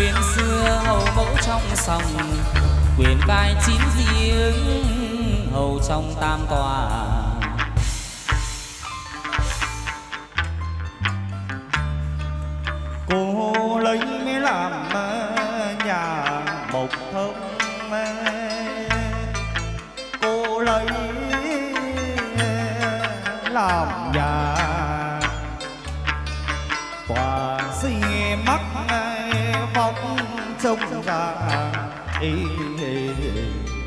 nguyên xưa hầu mẫu trong sòng quyền vai chín riêng hầu trong tam tòa. Ra ý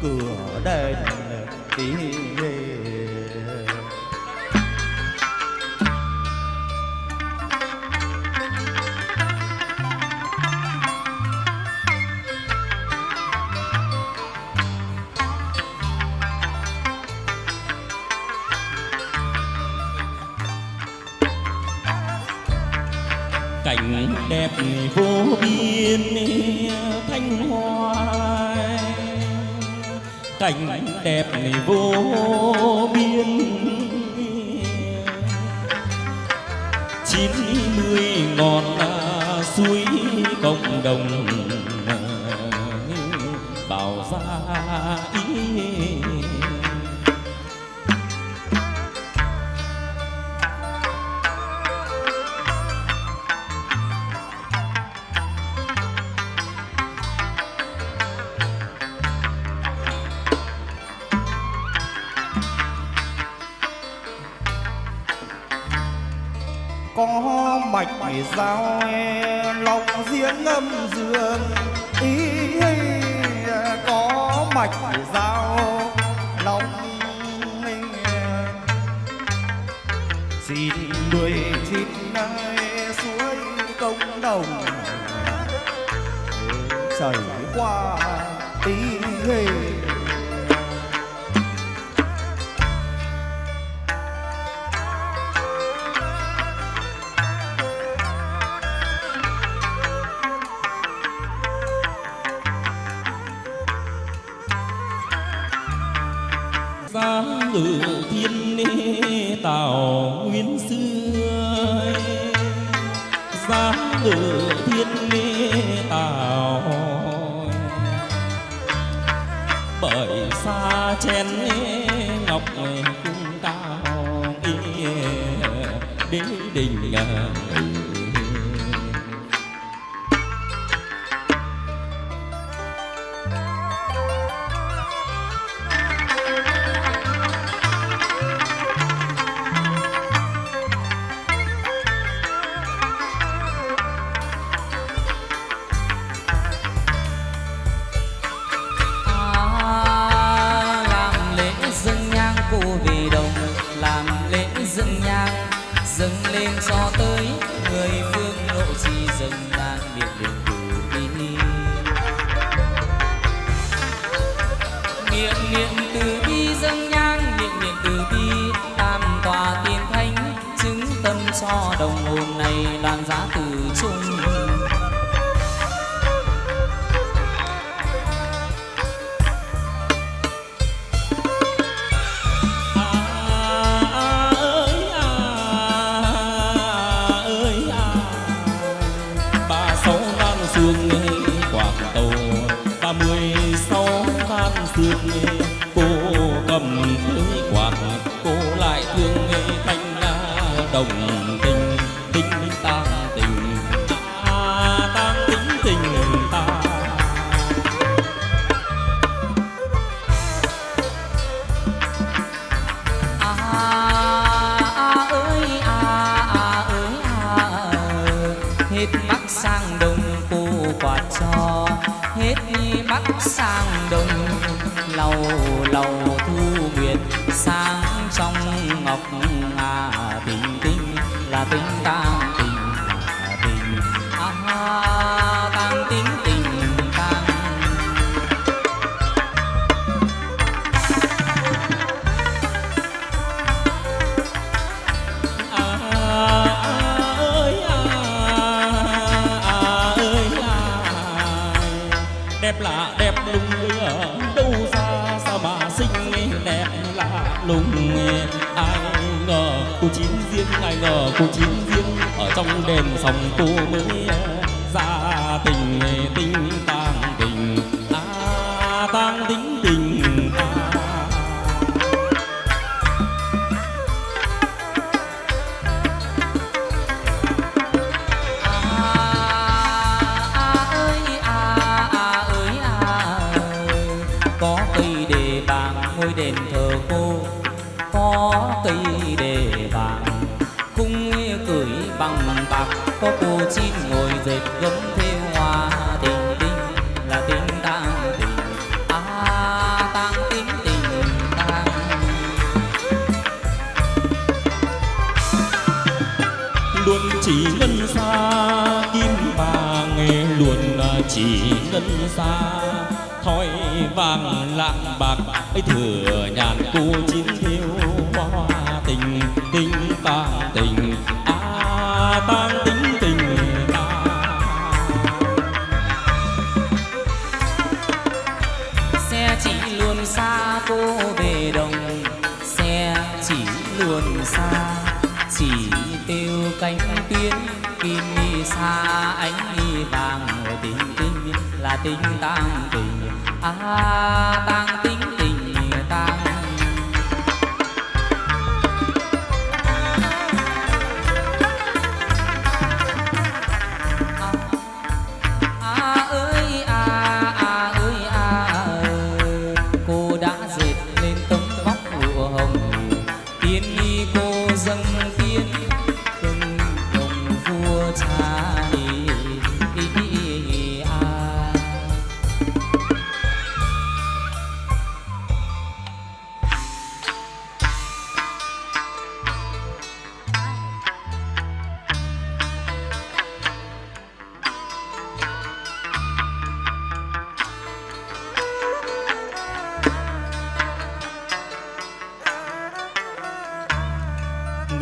cửa đèn ý cảnh đẹp vô biên thanh hoa cảnh đẹp vô biên. Chín mươi ngọn suối cộng đồng bảo ra ý có mạch dao lòng giếng âm dương. Ý có mạch dao, lòng xin mười chín suối công đồng. Chảy qua tí hình giá ngự thiên lý tào. Bởi xa chén dâng lên cho tới người phương lộ chi dâng đang biệt niệm từ bi niệm niệm từ bi dâng nhang niệm niệm từ bi tam tòa tiên thánh, chứng tâm cho đồng hồn này đoàn giá từ chung. Than cô cầm cưới quạt cô lại thương nghe thanh đồng tình. Tình tang tình à tang tính tình ta. À, à ơi à, à ơi à hết bắc sang đông cô quạt cho hết bắc sang đông lâu lâu thu nguyệt sáng trong ngọc à tình tinh là tình tang tình tình à tang tình tình tang ơi à à ơi à đẹp lạ đẹp lung linh riêng ai ngờ cô chín riêng ở trong đền sòng cô mới ra tình tình tang tình à tang tính tình có cây để bàn ngôi đền thờ cô. Có cây để có cô chín ngồi dệt gấm theo hoa tình tình, là tình tang tình à tang tình tình tang. Luôn chỉ ngân xa, kim vàng luôn à, chỉ ngân xa. Thoi vàng lạng bạc, ấy thừa nhàn cô chín thiếu hoa tình tình tang tình. Cô về đồng, xe chỉ luôn xa. Chỉ tiêu cánh tuyến kim mi xa, ánh mi vàng tình tình là tình tang tình. À tang tình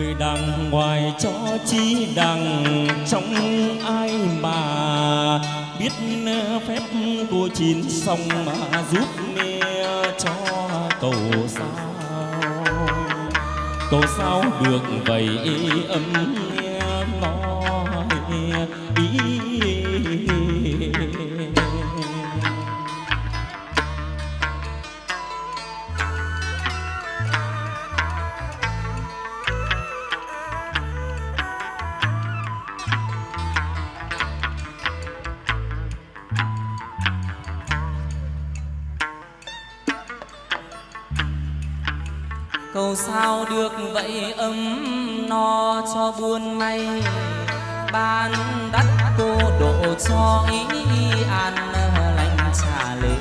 người đằng ngoài cho chi đằng trong ai mà biết ờ, phép của chín sông mà giúp nghe cho cầu sao? Cầu sao được vậy âm nghe nói. Cầu sao được vậy ấm no cho buôn may ban đắt cô độ cho ý an lành trả lễ